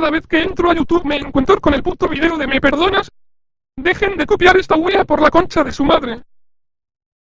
cada vez que entro a YouTube me encuentro con el puto video de ¿me perdonas? Dejen de copiar esta wea por la concha de su madre.